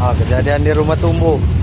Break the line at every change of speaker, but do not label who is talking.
oh, kejadian di rumah tumbuh.